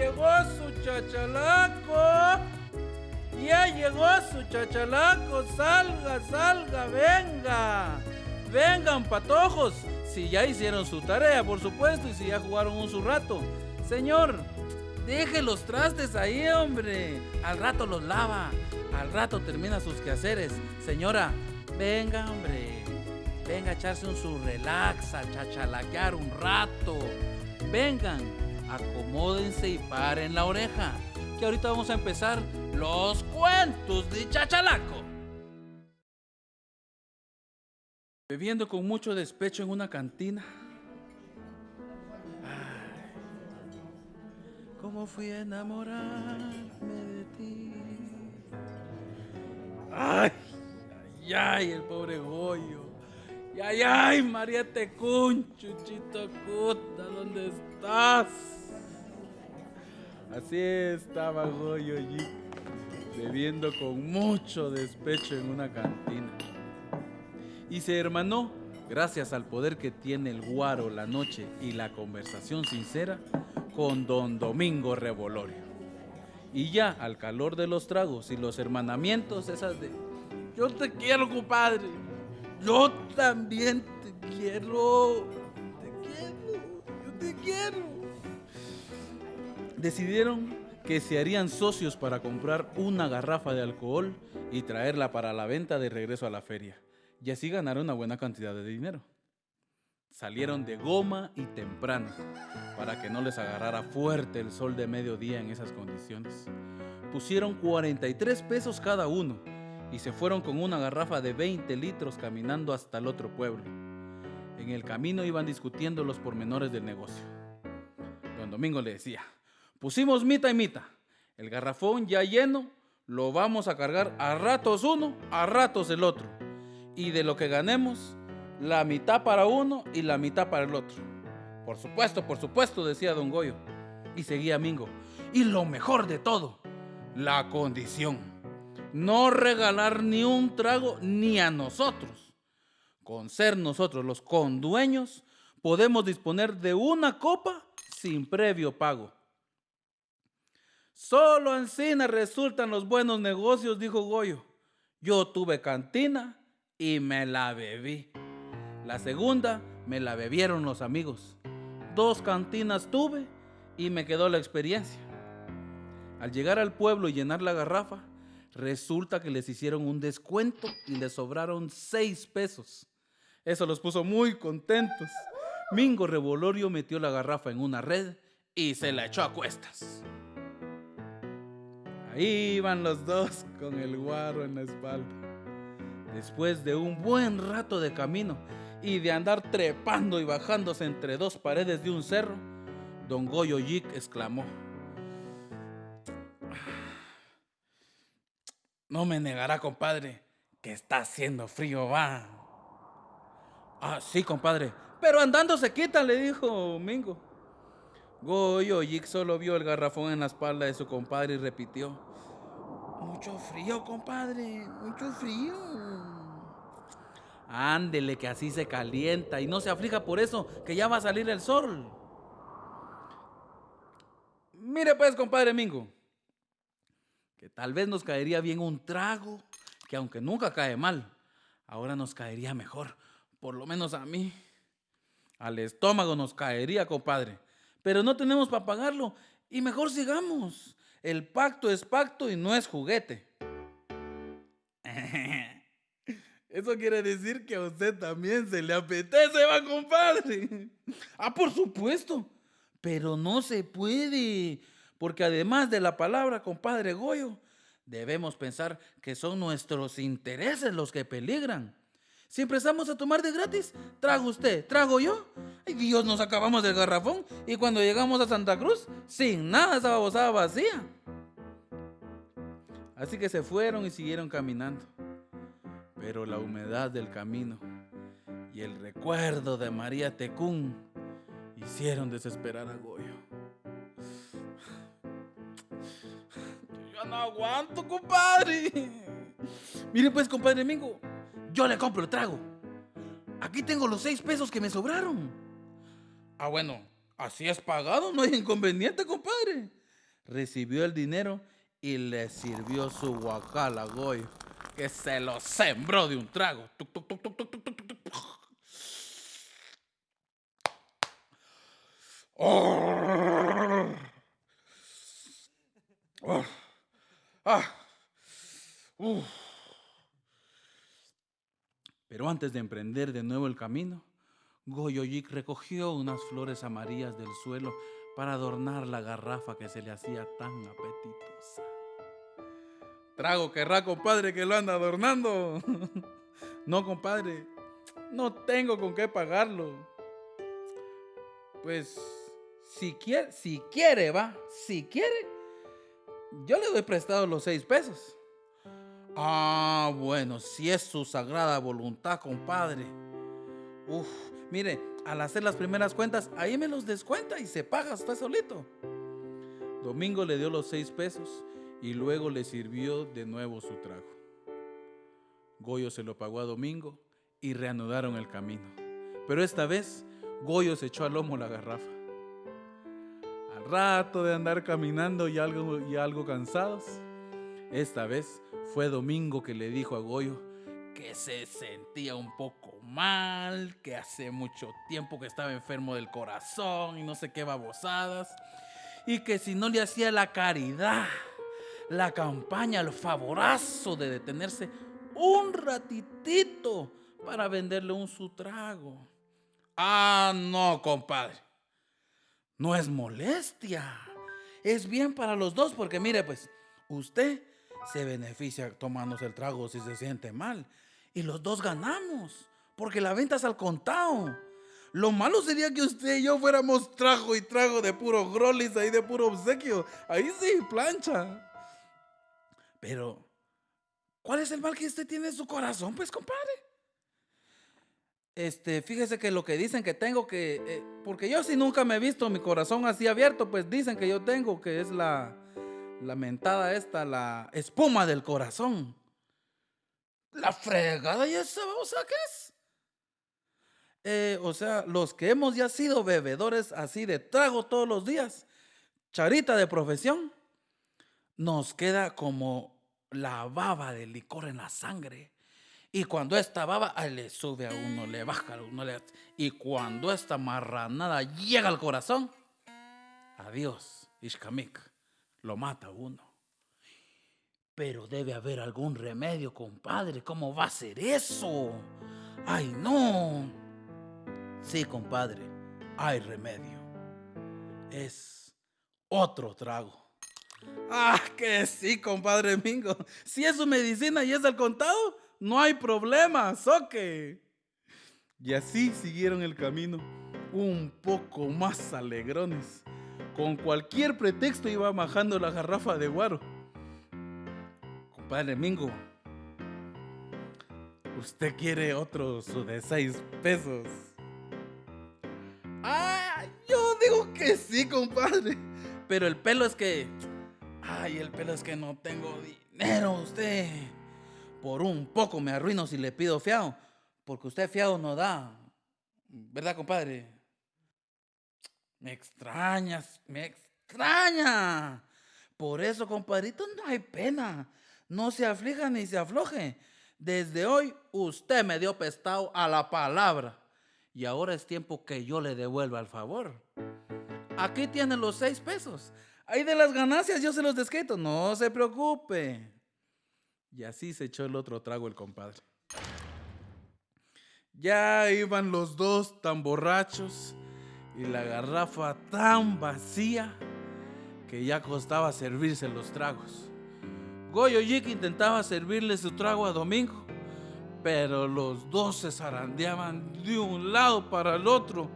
llegó su chachalaco. Ya llegó su chachalaco. Salga, salga, venga. Vengan, patojos. Si ya hicieron su tarea, por supuesto, y si ya jugaron un su rato. Señor, deje los trastes ahí, hombre. Al rato los lava. Al rato termina sus quehaceres. Señora, venga, hombre. Venga a echarse un su relax, a chachalaquear un rato. Vengan, acomódense y paren la oreja. Que ahorita vamos a empezar los cuentos de Chachalaco. Bebiendo con mucho despecho en una cantina. Ay, ¿Cómo fui a enamorarme de ti? Ay, ay, ay, el pobre Goyo. Ay, ay, María Tecún, Chuchito Cuta, ¿dónde estás? Así estaba Goyo allí, bebiendo con mucho despecho en una cantina. Y se hermanó, gracias al poder que tiene el guaro, la noche y la conversación sincera, con don Domingo Revolorio. Y ya al calor de los tragos y los hermanamientos, esas de yo te quiero, compadre. Yo también te quiero. Te quiero. Yo te quiero. Decidieron que se harían socios para comprar una garrafa de alcohol y traerla para la venta de regreso a la feria. Y así ganaron una buena cantidad de dinero. Salieron de goma y temprano para que no les agarrara fuerte el sol de mediodía en esas condiciones. Pusieron 43 pesos cada uno y se fueron con una garrafa de 20 litros caminando hasta el otro pueblo. En el camino iban discutiendo los pormenores del negocio. Don Domingo le decía, pusimos mitad y mitad. El garrafón ya lleno, lo vamos a cargar a ratos uno, a ratos el otro. Y de lo que ganemos, la mitad para uno y la mitad para el otro. Por supuesto, por supuesto, decía don Goyo. Y seguía Mingo. Y lo mejor de todo, la condición. No regalar ni un trago ni a nosotros. Con ser nosotros los condueños, podemos disponer de una copa sin previo pago. Solo en cine resultan los buenos negocios, dijo Goyo. Yo tuve cantina y me la bebí. La segunda me la bebieron los amigos. Dos cantinas tuve y me quedó la experiencia. Al llegar al pueblo y llenar la garrafa, resulta que les hicieron un descuento y les sobraron seis pesos. Eso los puso muy contentos. Mingo Revolorio metió la garrafa en una red y se la echó a cuestas. Ahí iban los dos con el guaro en la espalda. Después de un buen rato de camino y de andar trepando y bajándose entre dos paredes de un cerro, don Goyo Yik exclamó. No me negará, compadre, que está haciendo frío, va. Ah, sí, compadre, pero andando se quitan, le dijo Mingo. Goyo Yik solo vio el garrafón en la espalda de su compadre y repitió. Mucho frío, compadre, mucho frío. Ándele, que así se calienta y no se aflija por eso, que ya va a salir el sol. Mire pues, compadre Mingo, que tal vez nos caería bien un trago, que aunque nunca cae mal, ahora nos caería mejor, por lo menos a mí. Al estómago nos caería, compadre, pero no tenemos para pagarlo y mejor sigamos. El pacto es pacto y no es juguete. Eso quiere decir que a usted también se le apetece, va, compadre. Ah, por supuesto. Pero no se puede. Porque además de la palabra, compadre Goyo, debemos pensar que son nuestros intereses los que peligran. Si empezamos a tomar de gratis, trago usted, trago yo. Ay, Dios, nos acabamos del garrafón y cuando llegamos a Santa Cruz, sin nada, esa babosada vacía. Así que se fueron y siguieron caminando. Pero la humedad del camino y el recuerdo de María Tecún hicieron desesperar a Goyo. Yo no aguanto, compadre. Mire pues, compadre Mingo, yo le compro el trago. Aquí tengo los seis pesos que me sobraron. Ah, bueno, así es pagado, no hay inconveniente, compadre. recibió el dinero y le sirvió su guacal a Goyo, que se lo sembró de un trago. Pero antes de emprender de nuevo el camino, Goyoyik recogió unas flores amarillas del suelo para adornar la garrafa que se le hacía tan apetitosa. Trago querrá, compadre, que lo anda adornando. no, compadre, no tengo con qué pagarlo. Pues, si quiere, si quiere, va, si quiere, yo le doy prestado los seis pesos. Ah, bueno, si es su sagrada voluntad, compadre. Uf, mire, al hacer las primeras cuentas, ahí me los descuenta y se paga usted solito. Domingo le dio los seis pesos y luego le sirvió de nuevo su trago. Goyo se lo pagó a Domingo y reanudaron el camino. Pero esta vez Goyo se echó al lomo la garrafa. Al rato de andar caminando y algo, y algo cansados, esta vez fue Domingo que le dijo a Goyo que se sentía un poco mal, que hace mucho tiempo que estaba enfermo del corazón y no sé qué babosadas, y que si no le hacía la caridad, la campaña, el favorazo de detenerse un ratitito para venderle un su trago. Ah, no, compadre. No es molestia. Es bien para los dos porque mire, pues, usted se beneficia tomándose el trago si se siente mal. Y los dos ganamos, porque la venta es al contado. Lo malo sería que usted y yo fuéramos trago y trago de puro grolis ahí de puro obsequio. Ahí sí, plancha. Pero, ¿cuál es el mal que usted tiene en su corazón, pues, compadre? Este, fíjese que lo que dicen que tengo que, eh, porque yo si nunca me he visto mi corazón así abierto, pues dicen que yo tengo que es la, la mentada esta, la espuma del corazón. La fregada y esa babosa qué es. Eh, o sea, los que hemos ya sido bebedores así de trago todos los días, charita de profesión, nos queda como la baba de licor en la sangre. Y cuando esta baba le sube a uno, le baja a uno, le, y cuando esta marranada llega al corazón, adiós, Ishkamik lo mata uno. Pero debe haber algún remedio, compadre. ¿Cómo va a ser eso? ¡Ay, no! Sí, compadre, hay remedio. Es otro trago. Ah, que sí, compadre Mingo. Si es su medicina y es del contado, no hay problema, soque. Y así siguieron el camino, un poco más alegrones con cualquier pretexto iba majando la garrafa de guaro. Compadre Mingo, ¿usted quiere otro su de seis pesos? Ah, yo digo que sí, compadre. Pero el pelo es que... Ay, el pelo es que no tengo dinero, usted. Por un poco me arruino si le pido fiado. Porque usted fiado no da. ¿Verdad, compadre? Me extrañas, me extraña. Por eso, compadrito, no hay pena. No se aflija ni se afloje. Desde hoy usted me dio pestado a la palabra. Y ahora es tiempo que yo le devuelva el favor. Aquí tiene los seis pesos. Ahí de las ganancias yo se los desquito. No se preocupe. Y así se echó el otro trago el compadre. Ya iban los dos tan borrachos y la garrafa tan vacía que ya costaba servirse los tragos. Goyo intentaba servirle su trago a Domingo, pero los dos se zarandeaban de un lado para el otro,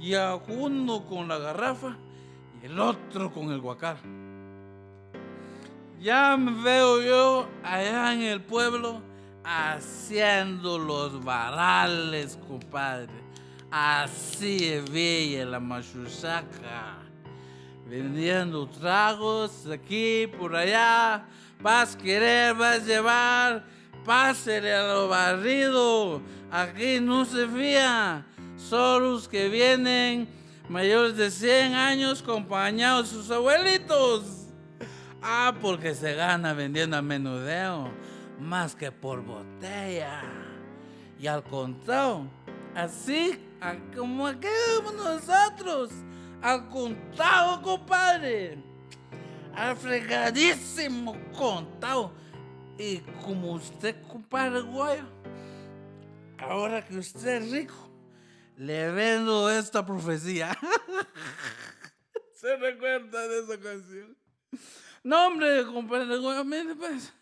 y a uno con la garrafa y el otro con el guacal. Ya me veo yo allá en el pueblo haciendo los varales, compadre Así bella la machusaca. Vendiendo tragos aquí, por allá. Vas a querer, vas a llevar. Pásele a lo barrido. Aquí no se fía. Solo los que vienen mayores de 100 años acompañados de sus abuelitos. Ah, porque se gana vendiendo a menudeo más que por botella. Y al contado, así como aquellos nosotros, al contado, compadre. Al fregadísimo contado. Y como usted, compadre Guayo, ahora que usted es rico, le vendo esta profecía. ¿Se recuerda de esa canción? No, hombre, compadre Guayo, mire pues,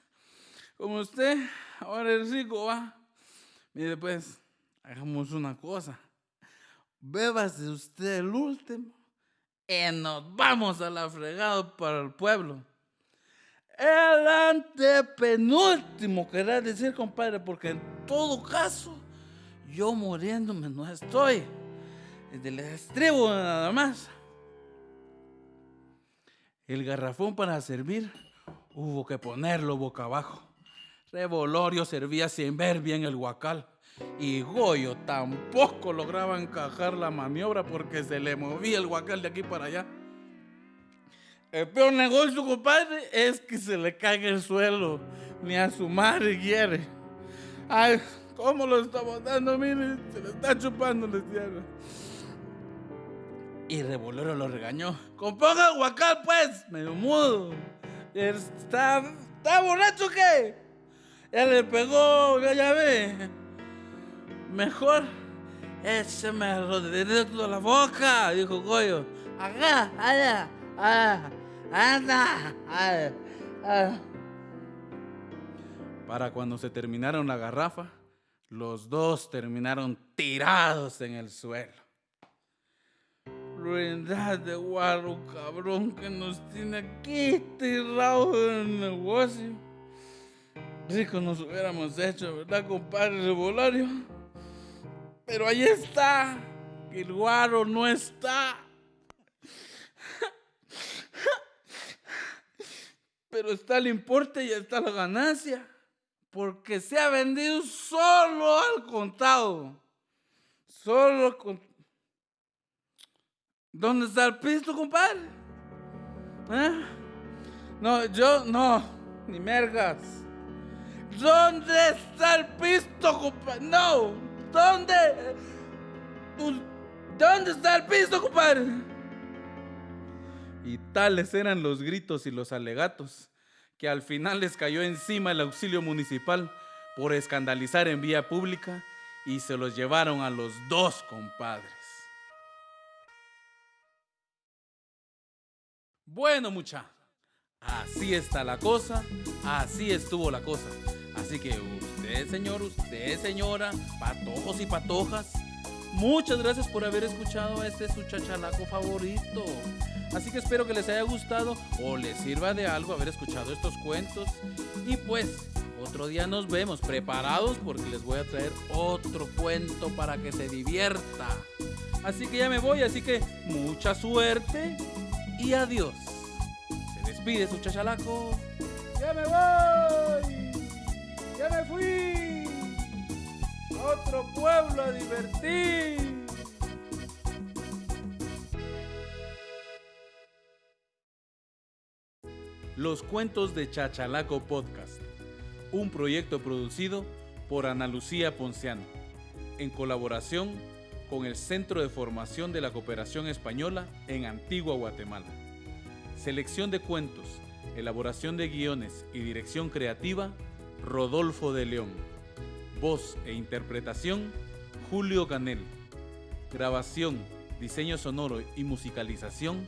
como usted ahora es rico, va. Mire pues, hagamos una cosa. Bébase usted el último y nos vamos a la fregada para el pueblo. El antepenúltimo, querrá decir, compadre, porque en todo caso, yo muriéndome no estoy. Del estribo nada más. El garrafón para servir hubo que ponerlo boca abajo. Revolorio servía sin ver bien el guacal. Y Goyo tampoco lograba encajar la maniobra porque se le movía el guacal de aquí para allá. El peor negocio, compadre, es que se le caiga el suelo. Ni a su madre quiere. Ay, ¿cómo lo está botando? Mire, se le está chupando la tierra. Y Revolero lo regañó. Componga guacal, pues, medio mudo. ¿Está, ¿Está borracho qué? Ya le pegó, ya ve. Mejor écheme el rodillo a la boca, dijo Goyo. Acá, allá, allá. ¡Anda! Para cuando se terminaron la garrafa, los dos terminaron tirados en el suelo. Ruindad de guarro cabrón que nos tiene aquí tirados en el negocio. Rico nos hubiéramos hecho, ¿verdad, compadre Revolario? Pero ahí está, el guaro no está. pero está el importe y está la ganancia. Porque se ha vendido solo al contado. Solo con... ¿Dónde está el pisto, compadre? ¿Eh? No, yo no, ni mergas. ¿Dónde está el pisto, compadre? No, ¿dónde? ¿Dónde está el pisto, compadre? Y tales eran los gritos y los alegatos, que al final les cayó encima el auxilio municipal por escandalizar en vía pública y se los llevaron a los dos compadres. Bueno, mucha, así está la cosa, así estuvo la cosa. Así que usted, señor, usted, señora, patojos y patojas, muchas gracias por haber escuchado a este su chachalaco favorito. Así que espero que les haya gustado o les sirva de algo haber escuchado estos cuentos. Y pues, otro día nos vemos preparados porque les voy a traer otro cuento para que se divierta. Así que ya me voy, así que mucha suerte y adiós. Se despide su chachalaco. Ya me voy. Ya me fui. Otro pueblo a divertir. Los Cuentos de Chachalaco Podcast, un proyecto producido por Ana Lucía Ponciano, en colaboración con el Centro de Formación de la Cooperación Española en Antigua Guatemala. Selección de cuentos, elaboración de guiones y dirección creativa, Rodolfo de León. Voz e interpretación, Julio Canel. Grabación, diseño sonoro y musicalización,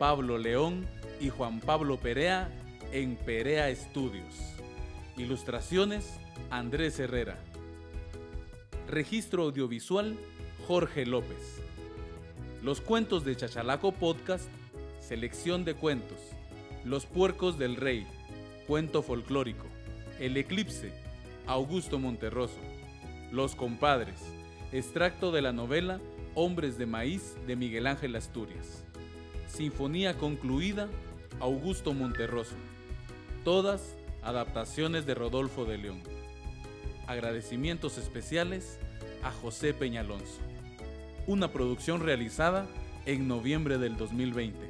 Pablo León y Juan Pablo Perea en Perea Estudios. Ilustraciones Andrés Herrera. Registro audiovisual Jorge López. Los cuentos de Chachalaco Podcast, selección de cuentos. Los puercos del rey, cuento folclórico. El eclipse, Augusto Monterroso. Los compadres, extracto de la novela Hombres de Maíz de Miguel Ángel Asturias. Sinfonía concluida Augusto Monterroso. Todas adaptaciones de Rodolfo de León. Agradecimientos especiales a José Peñalonso. Una producción realizada en noviembre del 2020.